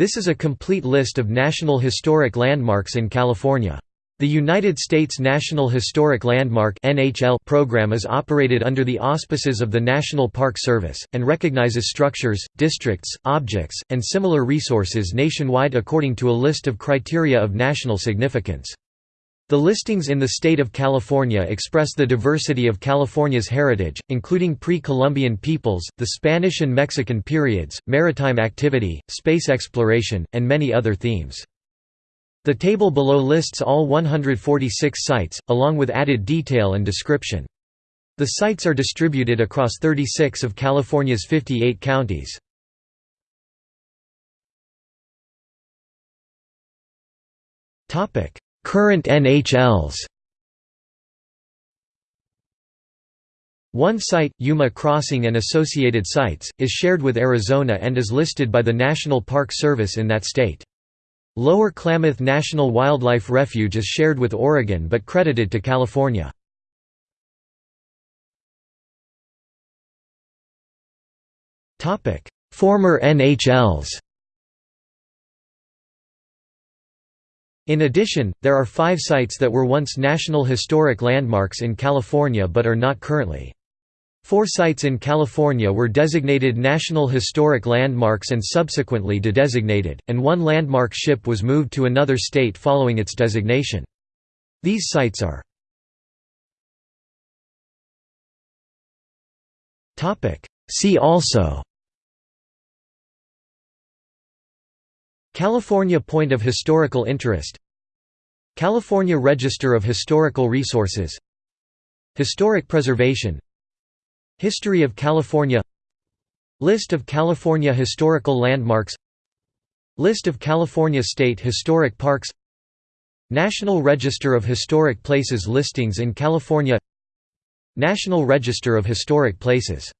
This is a complete list of National Historic Landmarks in California. The United States National Historic Landmark program is operated under the auspices of the National Park Service, and recognizes structures, districts, objects, and similar resources nationwide according to a list of criteria of national significance. The listings in the state of California express the diversity of California's heritage, including pre-Columbian peoples, the Spanish and Mexican periods, maritime activity, space exploration, and many other themes. The table below lists all 146 sites, along with added detail and description. The sites are distributed across 36 of California's 58 counties. Current NHLs One site, Yuma Crossing and associated sites, is shared with Arizona and is listed by the National Park Service in that state. Lower Klamath National Wildlife Refuge is shared with Oregon but credited to California. Former NHLs In addition, there are five sites that were once National Historic Landmarks in California but are not currently. Four sites in California were designated National Historic Landmarks and subsequently de-designated, and one landmark ship was moved to another state following its designation. These sites are See also California Point of Historical Interest California Register of Historical Resources Historic Preservation History of California List of California historical landmarks List of California State Historic Parks National Register of Historic Places listings in California National Register of Historic Places